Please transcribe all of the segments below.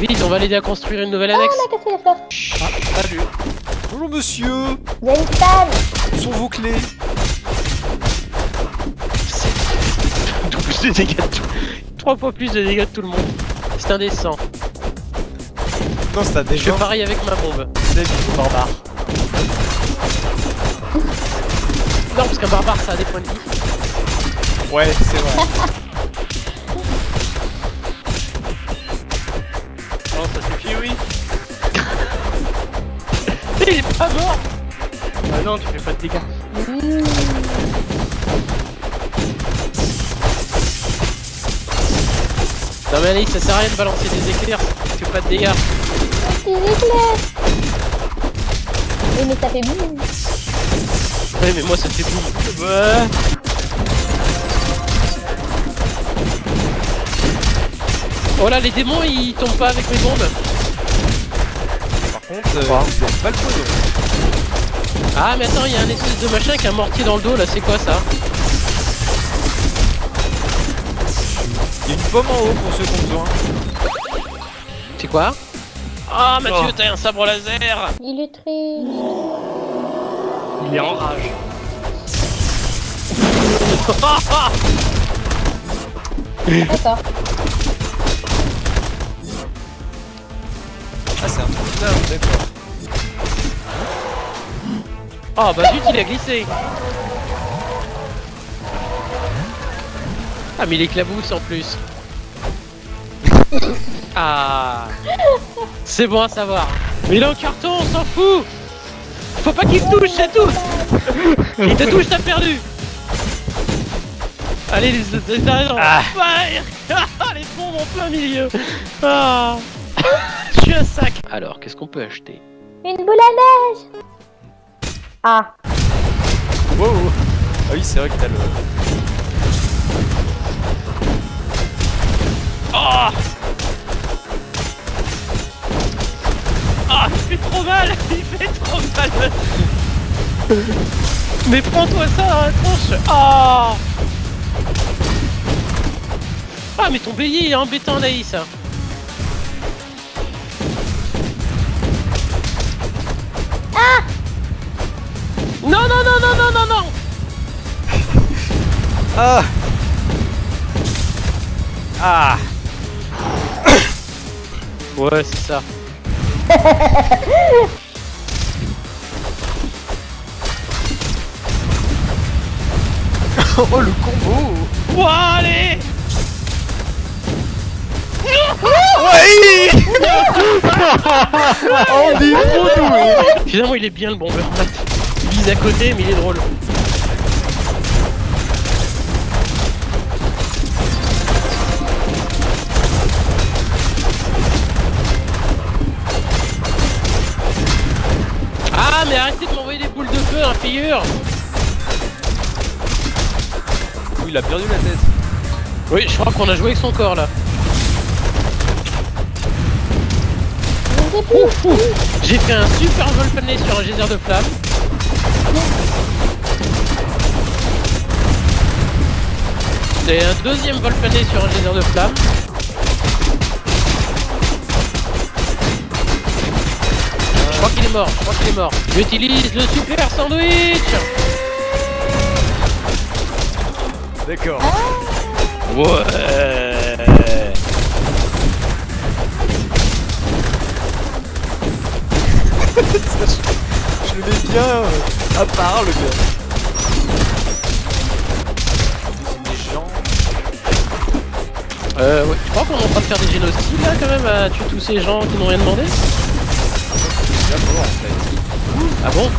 Vite, on va l'aider à construire une nouvelle Ah, annexe. on a cassé la fleur. Ah, salut. Bonjour monsieur. Il y a une salle. Où sont vos clés de dégâts de tout. Trois fois plus de dégâts de tout le monde. C'est indécent. Non, c'est un Je pareil avec ma bombe. C'est Barbare. Non, parce qu'un barbare ça a des points de vie. Ouais, c'est vrai. pas mort Ah non, tu fais pas de dégâts. Non mais Alice, ça sert à rien de balancer des éclairs, tu fais pas de dégâts. Des éclairs. Oui, mais ça fait boum. Ouais mais moi ça fait boum. Ouais. Oh là les démons ils tombent pas avec mes bombes. Contre, euh, pas le poison. Ah mais attends, il y a un espèce de machin qui a un mortier dans le dos là, c'est quoi ça? Il y a une pomme en haut pour ceux qui ont besoin. C'est quoi? Ah Mathieu, Oh. t'as un sabre laser Il est triste. Il est en rage. D'accord. Ah, d'accord. Oh bah zut, il a glissé. Ah mais il éclabousse en plus. Ah. C'est bon à savoir. Mais il est en carton, on s'en fout. Faut pas qu'il te touche, c'est tout. Il te touche, t'as perdu. Allez, les, les, les. Ah. Les bombes en plein milieu. Ah Un sac Alors, qu'est-ce qu'on peut acheter? Une boule à neige. Ah. Wow. Ah oui, c'est vrai que t'as le. Ah Ah, il fait trop mal Il fait trop mal Mais prends-toi ça dans la tronche Ah Ah, mais ton bélier il est embêtant, Naïs Ah Non, non, non, non, non, non, non. Ah. Ah. Ouais, c'est ça. Oh le combo. Bon, allez Est trop doué Finalement, il est bien le bomber. Il vise à côté, mais il est drôle. Ah, mais arrêtez de m'envoyer des boules de feu, hein, figure Oui, il a perdu la tête. Oui, je crois qu'on a joué avec son corps, là. Je sais plus. J'ai fait un super vol plané sur un geyser de flammes. Et un deuxième vol plané sur un geyser de flammes. Je crois qu'il est mort, je crois qu'il est mort. J'utilise le super sandwich D'accord. Ouais Je le mets bien euh, à part le gars. C'est des gens. Euh, ouais, tu crois qu'on est en train de faire des génocides là quand même à tuer tous ces gens qui n'ont rien demandé. Ah bon?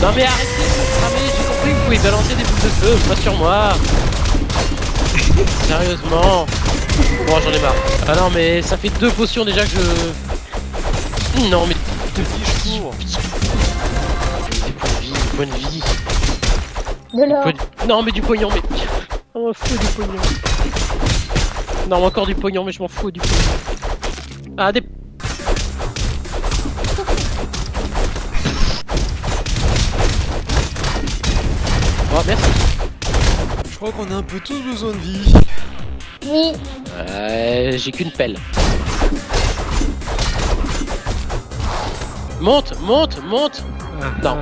Non mais arrêtez de cramer, j'ai compris que vous pouvez balancer des boules de feu, pas sur moi Sérieusement Bon j'en ai marre. Ah non mais ça fait deux potions déjà que je... Non mais... Te dis, je cours. Des points de vie, des points de vie... De l'or. Points de- Non mais du pognon mais... On m'en fout du pognon. Non encore du pognon mais je m'en fous du pognon. Ah des... Oh merci Je crois qu'on a un peu tous besoin de vie. Oui. Euh, j'ai qu'une pelle. Monte, monte, monte. Non.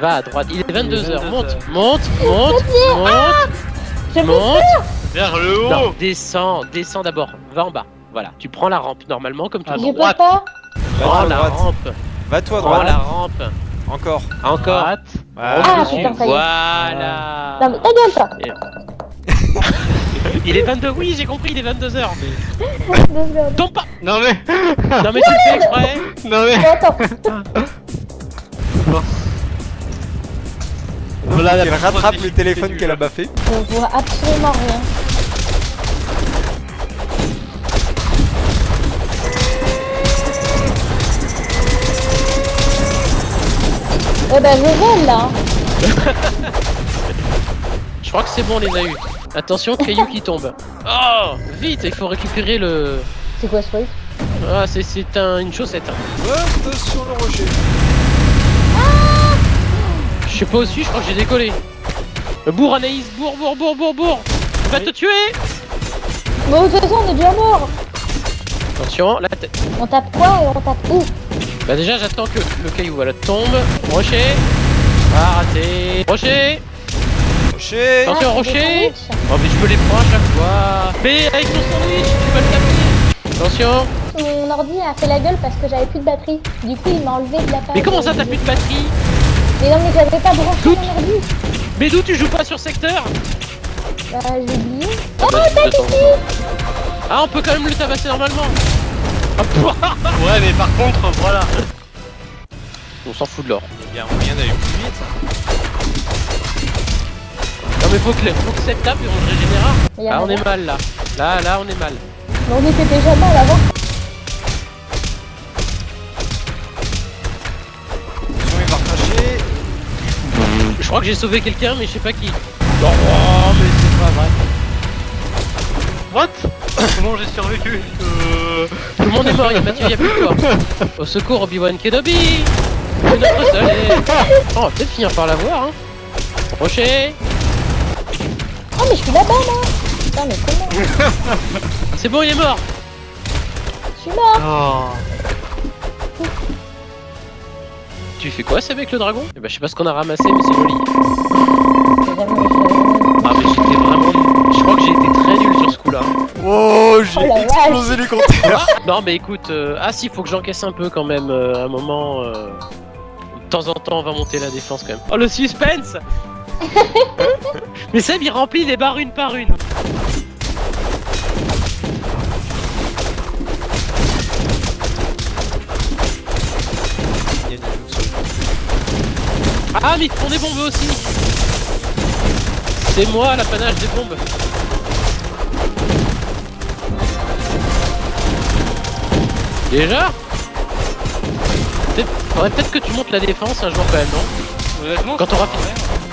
Va à droite. Il est 22h. Monte, monte, monte, monte, Je peux monte. Vers le haut Non, descends, descends d'abord. Va en bas. Voilà. Tu prends la rampe normalement comme tout le monde. Prends à la droite. rampe. Va-toi à Prends la droite. rampe. Encore. Encore. Droite. Voilà. Ah, Dessus. putain, ça y est. Voilà. Non mais ta gueule toi. Il est 22. Oui, j'ai compris. Il est 22h. Deux secondes. Tombe pas. Non mais Non mais tu le fais exprès. Non mais Bon, attends. Voilà Elle rattrape le téléphone qu'elle a baffé. Je vois absolument rien. Eh ben je vole là. Je crois que c'est bon, on les a eu. Attention, caillou qui tombe. Oh, vite, il faut récupérer le. C'est quoi ce truc? Ah, c'est c'est un, une chaussette. hein. Attention le rocher. Je sais pas au-dessus, je crois que j'ai décollé. Bourre Anaïs, bourre, bourre, bourre, bourre, bourre. Il va te tuer. Bon de toute façon on est déjà mort. Attention, la tête. On tape quoi et on tape où? Bah déjà, j'attends que le caillou voilà tombe. Rocher. Ah, raté. Rocher. Rocher. Attention, Ah, rocher. Oh mais je me les prends à chaque fois. Mais avec ton sandwich, tu vas le taper. Attention. Mon ordi a fait la gueule parce que j'avais plus de batterie. Du coup il m'a enlevé de la page. Mais comment ça, t'as plus de batterie Mais non mais j'avais pas branché mon ordi. Mais d'où tu joues pas sur secteur Bah j'ai oublié. Oh Bah, tac ici Ah, on peut quand même le tabasser normalement. Ah. Ouais mais par contre voilà on s'en fout de l'or. Il y a un moyen d'aller plus vite. Non mais faut que, faut que cette tape et on le a Ah on est mal là. Là, là on est mal. Mais on était déjà mal avant. Attention, il va recracher. Je crois que j'ai sauvé quelqu'un mais je sais pas qui. Oh, mais c'est pas vrai. What? Comment j'ai survécu euh... Tout le monde est mort, y'a Mathieu, y'a plus toi. Au secours Obi-Wan Kenobi C'est notre seul et- Oh, on va peut-être finir par l'avoir hein. Rocher Oh mais je suis là-bas là Putain mais comment C'est bon il est mort Je suis mort Oh Tu fais quoi c'est avec le dragon? Eh ben je sais pas ce qu'on a ramassé mais c'est joli. Ah mais j'étais vraiment nul. Je crois que j'ai été très nul sur ce coup là. Oh, j'ai Oh explosé les compteurs. Non mais écoute, euh, ah si faut que j'encaisse un peu quand même euh, à un moment. euh, De temps en temps on va monter la défense quand même. Oh le suspense Mais Seb il remplit les barres une par une. Ah mais ils font des bombes aussi C'est moi l'apanage des bombes Déjà Peut-être- Faudrait peut-être que tu montes la défense un jour quand même, non? Quand t'auras fini.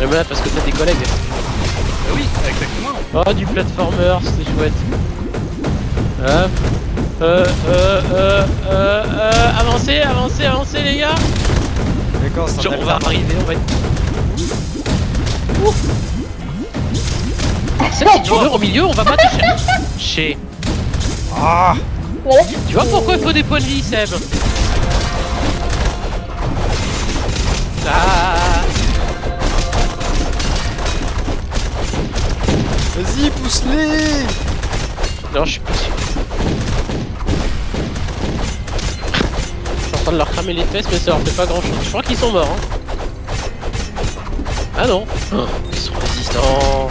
Mais là parce que t'as des collègues. Bah oui, exactement Oh du platformer, c'était chouette. Hop. Euh, euh, euh, euh, euh, avancez, avancez, avancez les gars D'accord, c'est Genre, on va arriver, on va être. Si tu meurs au milieu, on va pas. Ah Voilà. Tu vois pourquoi il faut des points de vie, Seb? Ah Vas-y, pousse-les Non, je suis pas sûr. Je suis en train de leur cramer les fesses, mais ça leur fait pas grand chose. Je crois qu'ils sont morts. Hein. Ah non Oh, Ils sont résistants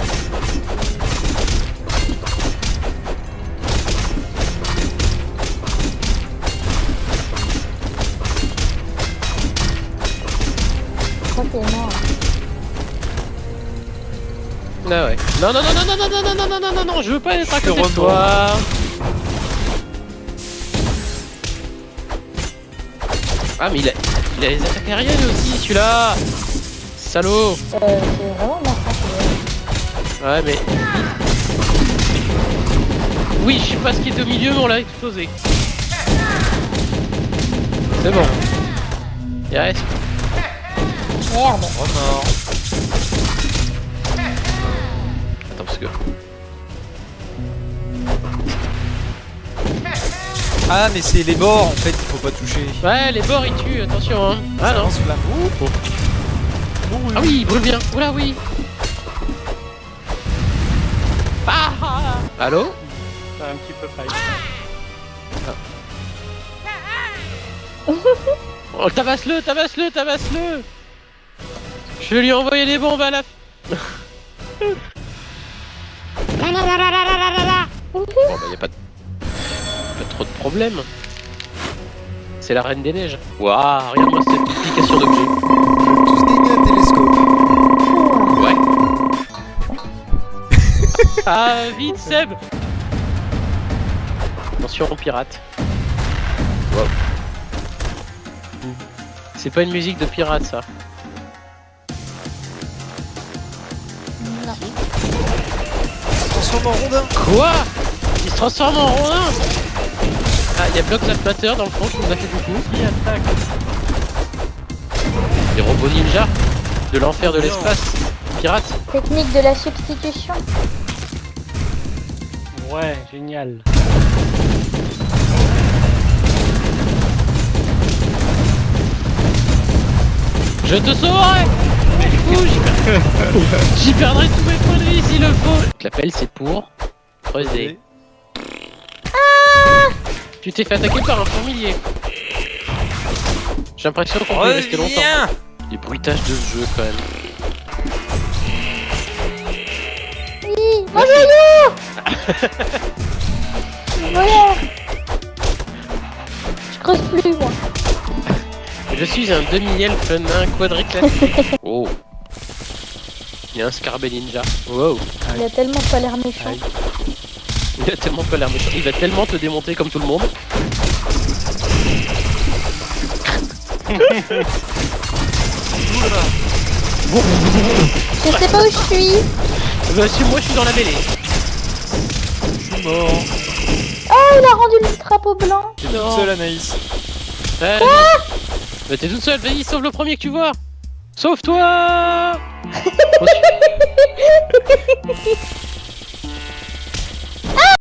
Je crois qu'il est mort? Ah ouais. Non, non, non, non, non, non, non, non, non, non, non, non, non, je veux pas être à côté de toi. Ah, mais il a, il a les attaques aériennes aussi, celui-là. Salaud. Euh, c'est vraiment massacré. Ouais, mais. Oui, je sais pas ce qui est au milieu, mais on l'a explosé. C'est bon. Il reste. Merde. Remords. Attends, parce que. Ah, mais c'est les bords en fait, il faut pas toucher. Ouais, les bords ils tuent, attention hein. Ah non. Lance flamme. Ouh. Ah oui, il brûle bien. Oula oui. Ah, ah, ah. Allô un petit peu failli. Oh, tabasse-le, tabasse-le, tabasse-le Je vais lui envoyer des bombes à la... bon bah y a pas, de... pas trop de problème. C'est la reine des neiges. Waouh, regarde-moi cette multiplication d'objets. Tous un télescope. Ouais. ah, vite Seb Attention pirate. Wow. C'est pas une musique de pirate ça. Non. Transforme en rondin. Quoi? Il se transforme en rondin Ah, il y a Block Matter dans le fond qui nous a fait du coup. Qui attaque? Les robots ninja de l'enfer de l'espace. Pirate Technique de la substitution. Ouais, génial. Je te sauverai Mais j'y per- j'y perdrai tous mes points de vie s'il le faut L'appel c'est pour creuser. Tu t'es fait attaquer par un fourmilier. J'ai l'impression qu'on peut rester longtemps. Les bruitages de ce jeu quand même. Oui, Voilà Je creuse plus, moi. Je suis un demi-elfe nain quadriclassique. oh. Il y a un scarabée ninja. Wow. Il a tellement pas l'air méchant. Aïe. Il a tellement pas l'air méchant. Il va tellement te démonter comme tout le monde. Je sais pas où je suis. Bah, si moi je suis dans la mêlée. Je suis mort. Oh, il a rendu le drapeau blanc. T'es toute seule Anaïs. Ouais, Bah t'es toute seule, vas-y, sauve le premier que tu vois. Sauve-toi